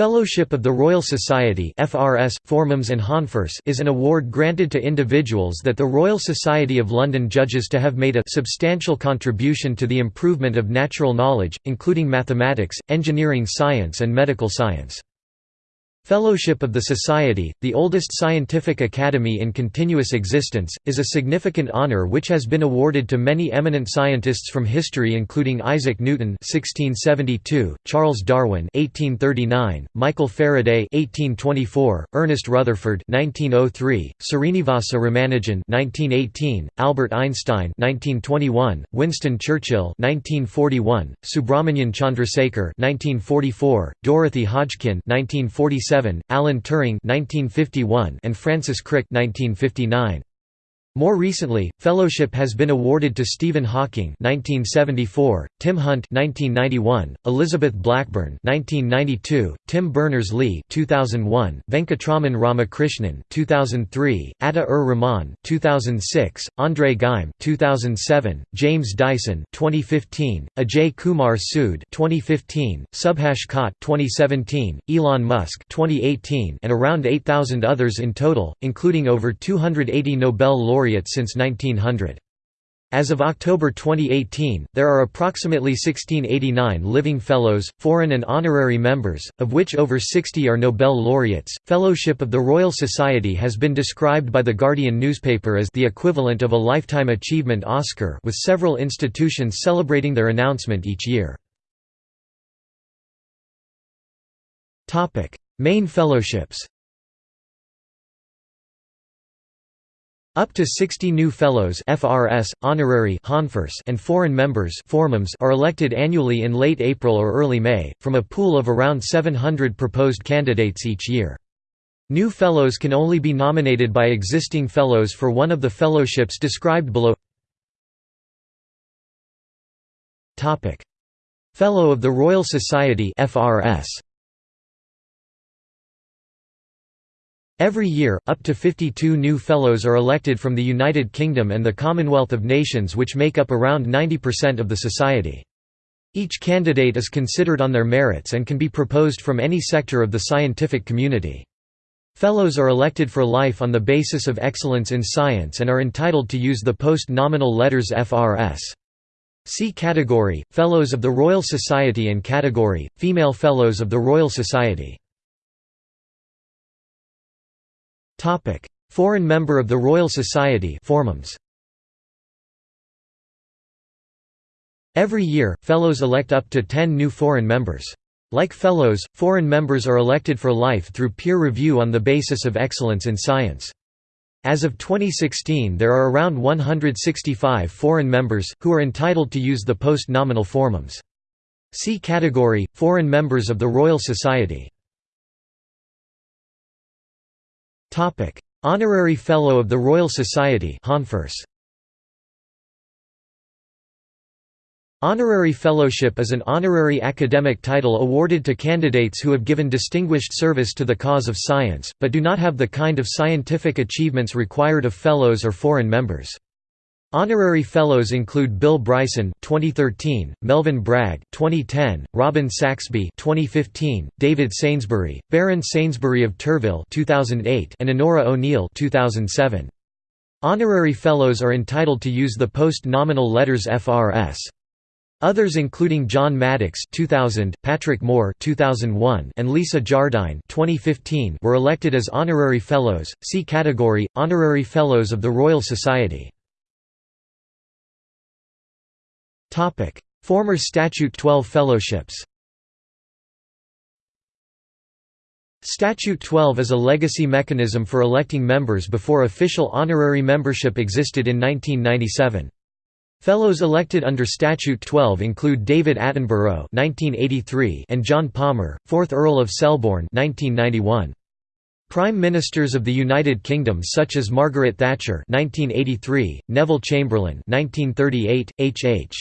Fellowship of the Royal Society FRS, Formems and Honfers is an award granted to individuals that the Royal Society of London judges to have made a substantial contribution to the improvement of natural knowledge, including mathematics, engineering science and medical science. Fellowship of the Society, the oldest scientific academy in continuous existence, is a significant honor which has been awarded to many eminent scientists from history including Isaac Newton (1672), Charles Darwin (1839), Michael Faraday (1824), Ernest Rutherford (1903), Srinivasa Ramanujan (1918), Albert Einstein (1921), Winston Churchill (1941), Subrahmanyan Chandrasekhar (1944), Dorothy Hodgkin (1947). Alan Turing (1951), and Francis Crick (1959). More recently, fellowship has been awarded to Stephen Hawking (1974), Tim Hunt (1991), Elizabeth Blackburn (1992), Tim Berners-Lee (2001), Venkatraman Ramakrishnan (2003), Ata-ur-Rahman (2006), Andre Geim (2007), James Dyson (2015), Ajay Kumar Sood (2015), Subhash Khot (2017), Elon Musk (2018), and around 8,000 others in total, including over 280 Nobel laureates laureates since 1900. As of October 2018, there are approximately 1689 living fellows, foreign and honorary members, of which over 60 are Nobel laureates. Fellowship of the Royal Society has been described by The Guardian newspaper as the equivalent of a Lifetime Achievement Oscar, with several institutions celebrating their announcement each year. Topic: Main fellowships. Up to 60 new fellows FRS, honorary and foreign members formums are elected annually in late April or early May, from a pool of around 700 proposed candidates each year. New fellows can only be nominated by existing fellows for one of the fellowships described below. Fellow of the Royal Society FRS Every year, up to 52 new Fellows are elected from the United Kingdom and the Commonwealth of Nations which make up around 90% of the Society. Each candidate is considered on their merits and can be proposed from any sector of the scientific community. Fellows are elected for life on the basis of excellence in science and are entitled to use the post-nominal letters FRS. See Category, Fellows of the Royal Society and Category, Female Fellows of the Royal Society Topic: Foreign member of the Royal Society Formems. Every year, Fellows elect up to 10 new foreign members. Like Fellows, foreign members are elected for life through peer review on the basis of excellence in science. As of 2016 there are around 165 foreign members, who are entitled to use the post-nominal Formems. See category, Foreign members of the Royal Society Topic: Honorary Fellow of the Royal Society Honfers. Honorary Fellowship is an honorary academic title awarded to candidates who have given distinguished service to the cause of science, but do not have the kind of scientific achievements required of fellows or foreign members. Honorary fellows include Bill Bryson 2013, Melvyn Bragg 2010, Robin Saxby 2015, David Sainsbury, Baron Sainsbury of Turville 2008, and Onora O'Neill 2007. Honorary fellows are entitled to use the post-nominal letters FRS. Others including John Maddox 2000, Patrick Moore 2001, and Lisa Jardine 2015 were elected as honorary fellows. See category Honorary Fellows of the Royal Society. Topic: Former Statute 12 fellowships. Statute 12 is a legacy mechanism for electing members before official honorary membership existed in 1997. Fellows elected under Statute 12 include David Attenborough (1983) and John Palmer, 4th Earl of Selborne (1991). Prime Ministers of the United Kingdom such as Margaret Thatcher (1983), Neville Chamberlain (1938), H.H.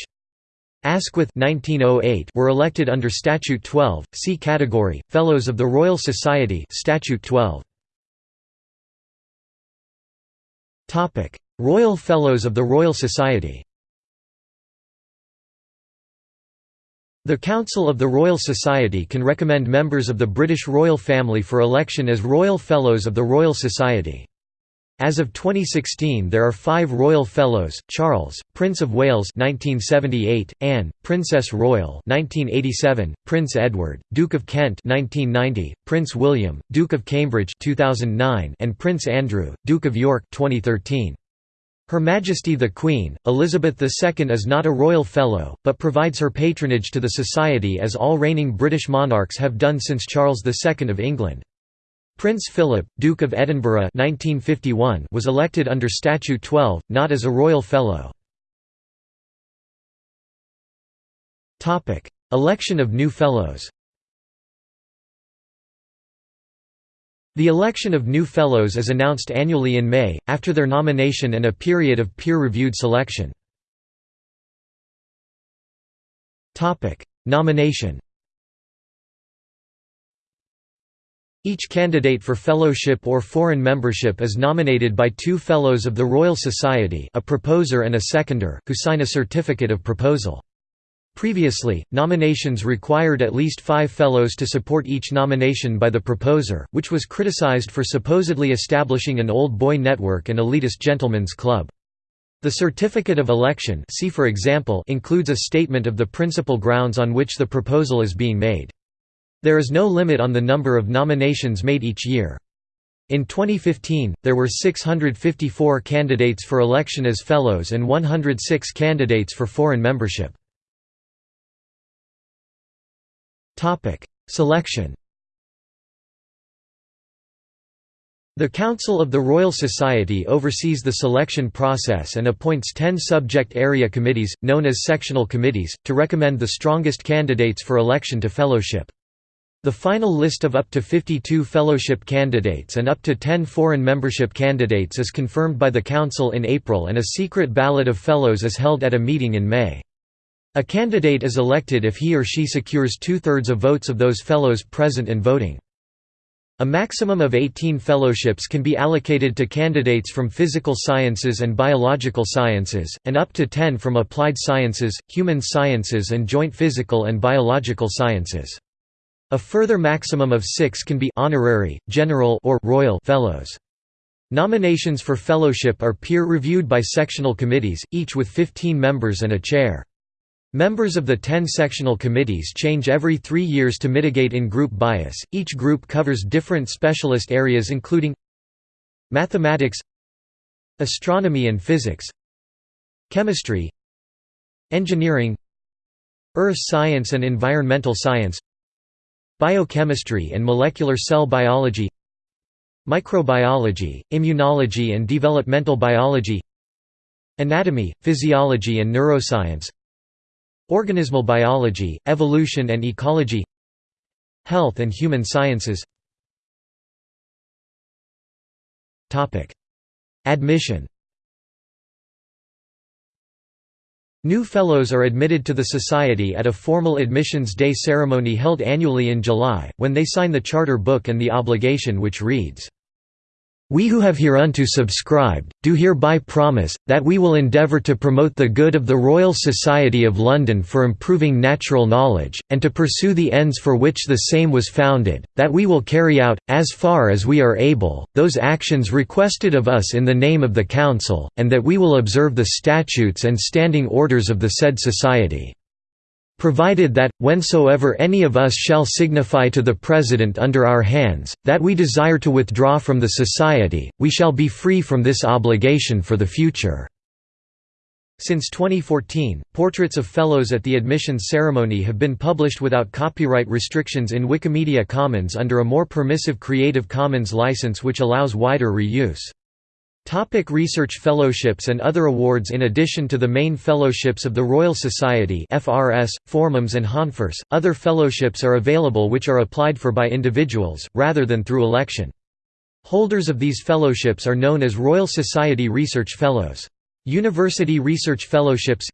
Asquith 1908 were elected under Statute 12. See category Fellows of the Royal Society Statute 12. Topic: Royal Fellows of the Royal Society. The Council of the Royal Society can recommend members of the British royal family for election as Royal Fellows of the Royal Society. As of 2016 there are five Royal Fellows, Charles, Prince of Wales 1978, Anne, Princess Royal 1987, Prince Edward, Duke of Kent 1990, Prince William, Duke of Cambridge 2009, and Prince Andrew, Duke of York 2013. Her Majesty the Queen, Elizabeth II is not a royal fellow, but provides her patronage to the Society as all reigning British monarchs have done since Charles II of England. Prince Philip, Duke of Edinburgh 1951 was elected under Statute 12, not as a royal fellow. Election of new fellows The election of new Fellows is announced annually in May, after their nomination and a period of peer-reviewed selection. Nomination Each candidate for fellowship or foreign membership is nominated by two Fellows of the Royal Society a proposer and a seconder, who sign a certificate of proposal. Previously, nominations required at least five fellows to support each nomination by the proposer, which was criticized for supposedly establishing an old boy network and elitist gentlemen's club. The certificate of election see for example includes a statement of the principal grounds on which the proposal is being made. There is no limit on the number of nominations made each year. In 2015, there were 654 candidates for election as fellows and 106 candidates for foreign membership. Selection The Council of the Royal Society oversees the selection process and appoints ten subject area committees, known as sectional committees, to recommend the strongest candidates for election to fellowship. The final list of up to 52 fellowship candidates and up to 10 foreign membership candidates is confirmed by the Council in April and a secret ballot of fellows is held at a meeting in May. A candidate is elected if he or she secures two-thirds of votes of those fellows present and voting. A maximum of 18 fellowships can be allocated to candidates from physical sciences and biological sciences, and up to 10 from applied sciences, human sciences and joint physical and biological sciences. A further maximum of six can be honorary, general or royal fellows. Nominations for fellowship are peer-reviewed by sectional committees, each with 15 members and a chair. Members of the 10 sectional committees change every three years to mitigate in-group bias. Each group covers different specialist areas including mathematics, astronomy and physics, chemistry, engineering, earth science and environmental science, biochemistry and molecular cell biology, microbiology, immunology and developmental biology, anatomy, physiology and neuroscience, Organismal biology, evolution and ecology Health and human sciences. Admission New Fellows are admitted to the Society at a formal Admissions Day ceremony held annually in July, when they sign the Charter Book and the obligation which reads, we who have hereunto subscribed, do hereby promise, that we will endeavour to promote the good of the Royal Society of London for improving natural knowledge, and to pursue the ends for which the same was founded, that we will carry out, as far as we are able, those actions requested of us in the name of the Council, and that we will observe the statutes and standing orders of the said Society provided that, whensoever any of us shall signify to the President under our hands, that we desire to withdraw from the Society, we shall be free from this obligation for the future." Since 2014, portraits of fellows at the admissions ceremony have been published without copyright restrictions in Wikimedia Commons under a more permissive Creative Commons license which allows wider reuse. Topic research fellowships and other awards In addition to the main fellowships of the Royal Society FRS, Formems and Honfors, other fellowships are available which are applied for by individuals, rather than through election. Holders of these fellowships are known as Royal Society Research Fellows. University Research Fellowships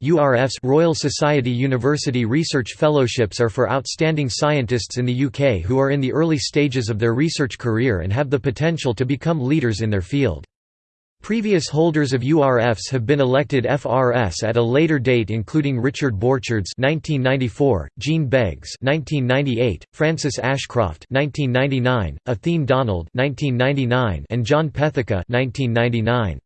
Royal Society University Research Fellowships are for outstanding scientists in the UK who are in the early stages of their research career and have the potential to become leaders in their field. Previous holders of URFs have been elected FRS at a later date including Richard Borcherds (1994), Jean Beggs (1998), Frances Ashcroft (1999), Athene Donald (1999), and John Pethica (1999).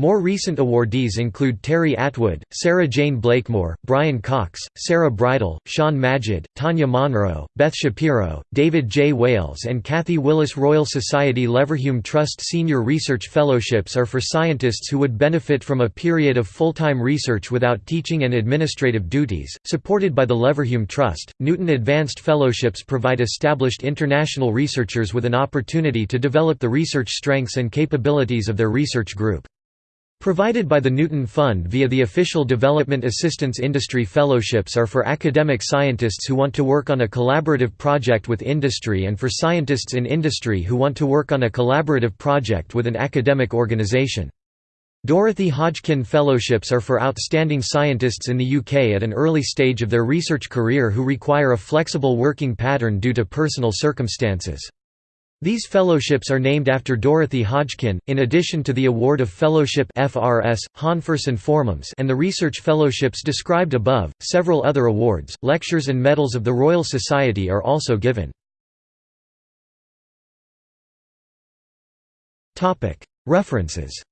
More recent awardees include Terri Attwood, Sarah Jane Blakemore, Brian Cox, Sarah Bridle, Shahn Majid, Tanya Monro, Beth Shapiro, David J. Wales and Kathy Willis Royal Society Leverhulme Trust Senior Research Fellowships are for scientists who would benefit from a period of full-time research without teaching and administrative duties, supported by the Leverhulme Trust. Newton Advanced Fellowships provide established international researchers with an opportunity to develop the research strengths and capabilities of their research group. Provided by the Newton Fund via the official Development Assistance Industry Fellowships are for academic scientists who want to work on a collaborative project with industry and for scientists in industry who want to work on a collaborative project with an academic organization. Dorothy Hodgkin Fellowships are for outstanding scientists in the UK at an early stage of their research career who require a flexible working pattern due to personal circumstances. These fellowships are named after Dorothy Hodgkin, in addition to the award of fellowship FRS, Hahn-Furs and Formoms and the research fellowships described above. Several other awards, lectures and medals of the Royal Society are also given. References